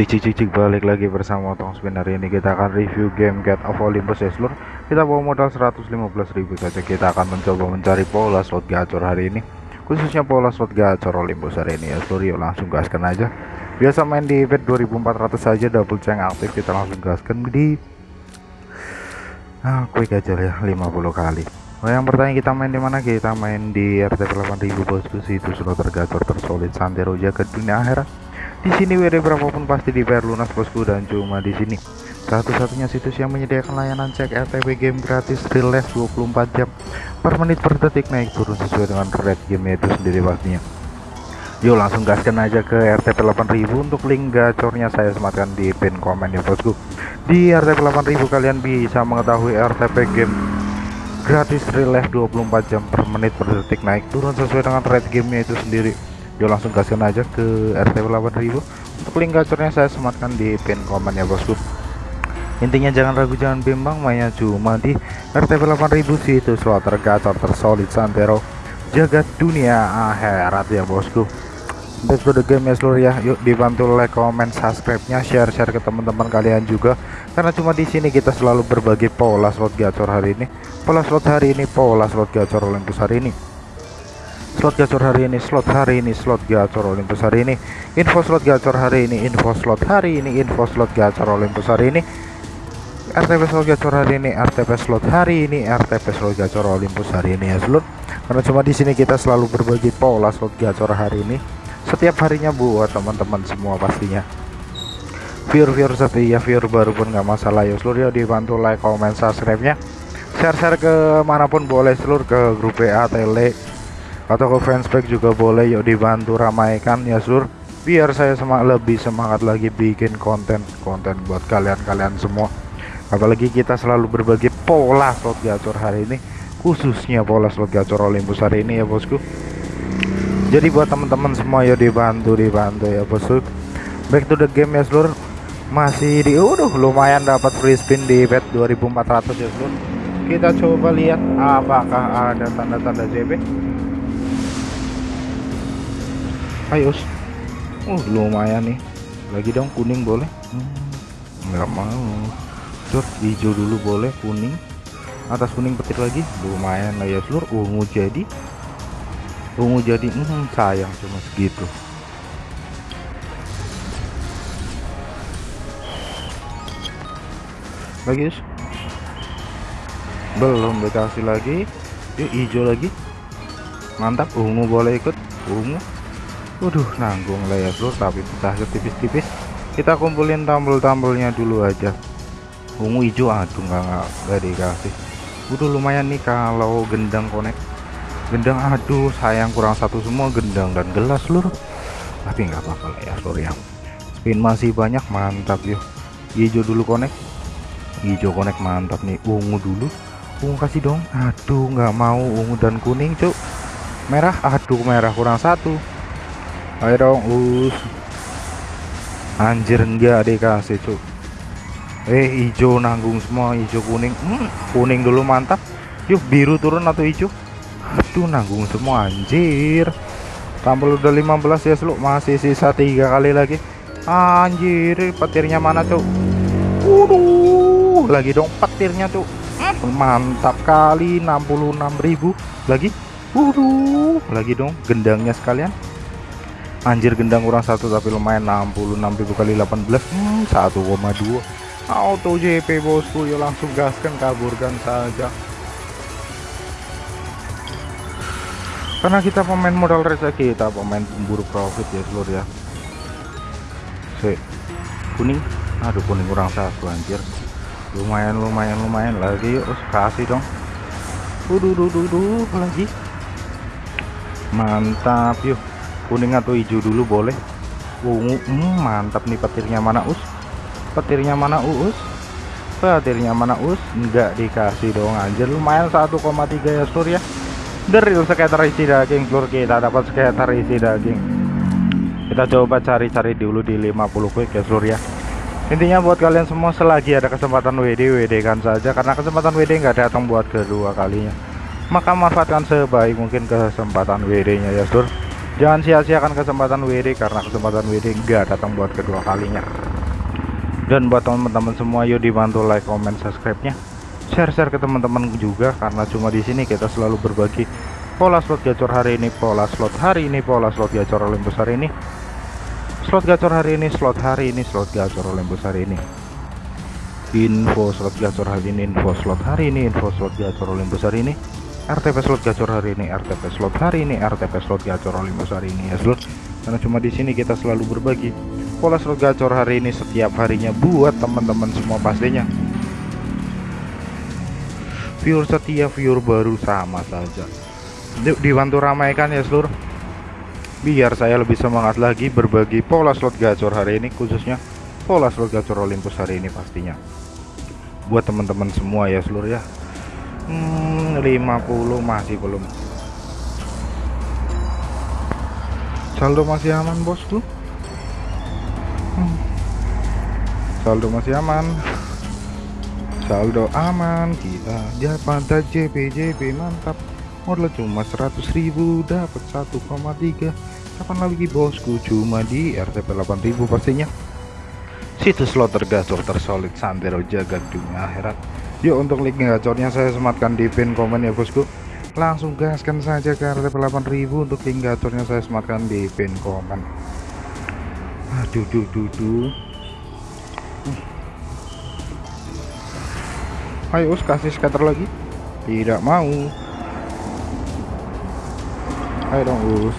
Cik cik cik cik balik lagi bersama Tong Spin. Hari ini kita akan review game Get of Olympus ya seluruh kita bawa modal 115.000 saja. Kita akan mencoba mencari pola slot gacor hari ini. Khususnya pola slot gacor Olympus hari ini. Ya seluruh yuk langsung gaskan aja. Biasa main di event 2400 saja double ceng aktif. Kita langsung gaskan di ah quick aja ya 50 kali. Oh yang bertanya kita main di mana? Kita main di RTP 8000 bosku. Itu slot tergacor tersolid santero jaga dunia akhirat di sini WD berapapun pasti dibayar lunas bosku dan cuma di sini satu-satunya situs yang menyediakan layanan cek RTP game gratis relax 24 jam per menit per detik naik turun sesuai dengan rate game itu sendiri pastinya. Yuk langsung gaskan aja ke RTP 8000 untuk link gacornya saya sematkan di pin komen ya bosku. Di RTP 8000 kalian bisa mengetahui RTP game gratis relax 24 jam per menit per detik naik turun sesuai dengan rate gamenya itu sendiri yuk langsung gaskan aja ke RT 8000 untuk link gacornya saya sematkan di pin komen ya bosku. Intinya jangan ragu jangan bimbang mainnya cuma di RT 8000 situ slot tergacor tersolid santero. Jagat dunia akhirat ya bosku. Back the game ya seluruh ya. Yuk dibantu like comment subscribe nya share share ke teman-teman kalian juga. Karena cuma di sini kita selalu berbagi pola slot gacor hari ini. Pola slot hari ini pola slot gacor Olympus hari ini slot gacor hari ini slot hari ini slot gacor Olympus hari ini. Info slot gacor hari ini info slot hari ini info slot gacor Olympus hari ini. RTP slot gacor hari ini RTP slot hari ini RTP slot gacor Olympus hari ini ya seluruh karena cuma di sini kita selalu berbagi pola slot gacor hari ini. Setiap harinya buat teman-teman semua pastinya. Viewer-viewer setia viewer baru pun nggak masalah ya seluruh ya dibantu like comment subscribe nya share-share ke mana pun boleh seluruh ke grup WA tele atau ke fanspage juga boleh yuk dibantu ramaikan ya sur. Biar saya semangat lebih semangat lagi bikin konten-konten buat kalian-kalian semua. Apalagi kita selalu berbagi pola slot gacor hari ini. Khususnya pola slot gacor Olympus hari ini ya bosku. Jadi buat teman-teman semua ya dibantu dibantu ya bosku. Back to the game ya seluruh masih di udah lumayan dapat free spin di bet 2400 ya seluruh kita coba lihat apakah ada tanda-tanda JB ayo uh lumayan nih. Lagi dong kuning boleh? Hmm, mau. Jod, hijau dulu boleh kuning. Atas kuning petir lagi? Lumayan lah ya seluruh ungu jadi. Ungu jadi hmm, sayang cuma segitu. Lagi belum dikasih lagi. Yuk hijau lagi. Mantap ungu boleh ikut. Ungu Waduh nanggung lah ya bro. Tapi pecah tipis-tipis. Kita kumpulin tambel-tambelnya dulu aja. Ungu hijau aduh nggak nggak dikasih. Udah lumayan nih kalau gendang konek. Gendang aduh sayang kurang satu semua gendang dan gelas seluruh tapi nggak apa-apa lah ya seluruh ya. Spin masih banyak mantap yuk hijau dulu konek. Hijau konek mantap nih. Ungu dulu. Ungu kasih dong. Aduh nggak mau ungu dan kuning cuk. Merah aduh merah kurang satu ayo dong us. Anjir enggak dikasih cuk eh hijau nanggung semua hijau kuning. Hmm, kuning dulu mantap. Yuk biru turun atau hijau? Aduh nanggung semua anjir. Tampil udah 15 ya seluk masih sisa tiga kali lagi. Anjir petirnya mana cuk? Waduh lagi dong petirnya cuk. Hmm, mantap kali 66.000 lagi? Waduh lagi dong gendangnya sekalian anjir gendang kurang satu tapi lumayan. 66.000 kali 18 hmm, 1,2 auto JP bosku. Ya langsung gaskan kaburkan saja. Karena kita pemain modal rezeki kita pemain pemburu profit ya seluruh ya. Si kuning. Aduh kuning kurang satu anjir. Lumayan lumayan lumayan lagi. Yuk kasih dong. Uduh, duh, duh, duh, lagi? Mantap yuk kuning atau hijau dulu boleh. Ungu hmm, mantap nih petirnya mana us? Petirnya mana us? Petirnya mana us? Enggak dikasih dong anjir. Lumayan 1,3 ya sur ya. Deril sekitar isi daging seluruh kita dapat sekitar isi daging. Kita coba cari-cari dulu di 50 quick ya sur ya. Intinya buat kalian semua selagi ada kesempatan WD WD kan saja. Karena kesempatan WD nggak datang buat kedua kalinya. Maka manfaatkan sebaik mungkin kesempatan WD nya ya sur Jangan sia-siakan kesempatan WD karena kesempatan WD enggak datang buat kedua kalinya. dan buat teman-teman semua yuk dibantu like comment subscribe nya share-share ke teman-teman juga karena cuma di sini kita selalu berbagi pola slot gacor hari ini pola slot hari ini pola slot gacor Olympus hari ini. Slot gacor hari ini slot hari ini slot gacor Olympus hari ini. Info slot gacor hari ini info slot hari ini info slot gacor Olympus hari ini RTP slot gacor hari ini RTP slot hari ini RTP slot gacor Olympus hari ini ya slot. Karena cuma di sini kita selalu berbagi pola slot gacor hari ini setiap harinya buat teman-teman semua pastinya. Viewer setia viewer baru sama saja. Dibantu ramaikan ya seluruh biar saya lebih semangat lagi berbagi pola slot gacor hari ini khususnya pola slot gacor Olympus hari ini pastinya. Buat teman-teman semua ya seluruh ya hmm, 50 masih belum. Saldo masih aman bosku? Hmm. saldo masih aman. Saldo aman kita dapat JP JP mantap. Modal cuma 100.000 dapat 1,3 kapan lagi bosku? Cuma di RTP 8000 pastinya. Situs slot tergacor tersolid santero jaga dunia akhirat yuk untuk link gacornya saya sematkan di pin komen ya bosku. Langsung gaskan saja ke RTP 8000 untuk link gacornya saya sematkan di pin komen. Aduh duh duh duh. Ayo us kasih scatter lagi. Tidak mau. Ayo dong us.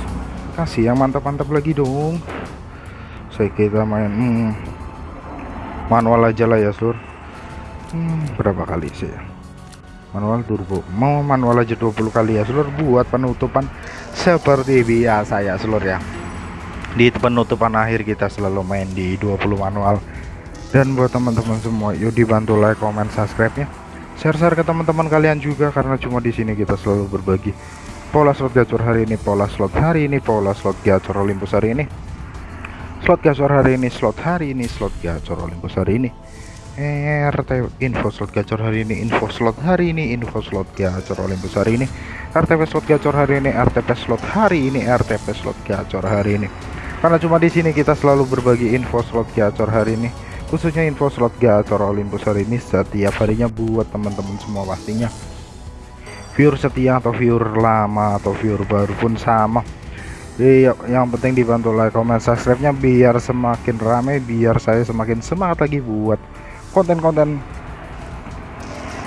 Kasih yang mantap-mantap lagi dong. Saya kita main hmm, manual aja lah ya seluruh hmm, berapa kali sih ya? Manual turbo. Mau manual aja 20 kali ya seluruh buat penutupan seperti biasa ya seluruh ya. Di penutupan akhir kita selalu main di 20 manual. Dan buat teman-teman semua yuk dibantu like comment subscribe nya share-share ke teman-teman kalian juga karena cuma di sini kita selalu berbagi pola slot gacor hari ini pola slot hari ini pola slot gacor Olympus hari ini. Slot gacor hari ini slot hari ini slot gacor Olympus hari ini RT info slot gacor hari ini info slot hari ini info slot gacor Olympus hari ini. RTP slot gacor hari ini RTP slot hari ini RTP slot gacor hari ini. Karena cuma di sini kita selalu berbagi info slot gacor hari ini khususnya info slot gacor Olympus hari ini setiap harinya buat teman-teman semua pastinya. Viewer setia atau viewer lama atau viewer baru pun sama. Iya, yang penting dibantu like, comment, subscribe-nya biar semakin ramai, biar saya semakin semangat lagi buat konten-konten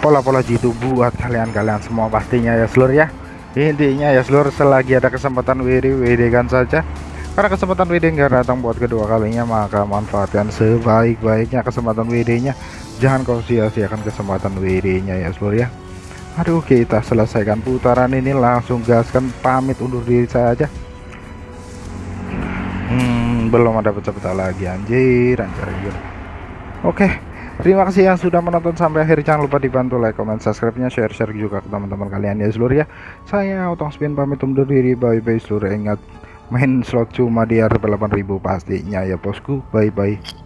pola-pola jitu buat kalian-kalian semua pastinya ya seluruh ya. Intinya ya seluruh selagi ada kesempatan WD WD kan saja. Karena kesempatan WD nggak datang buat kedua kalinya maka manfaatkan sebaik-baiknya kesempatan WD-nya. Jangan kau sia-siakan kesempatan WD-nya ya seluruh ya. Aduh kita selesaikan putaran ini langsung gaskan pamit undur diri saya aja belum ada pecah-pecah lagi anjir anjir anjir oke terima kasih yang sudah menonton sampai akhir. Jangan lupa dibantu like comment subscribe nya share share juga ke teman-teman kalian ya seluruh ya. Saya otong spin pamit undur diri. Bye bye seluruh. Ingat main slot cuma di RP 8000 pastinya ya bosku. Bye bye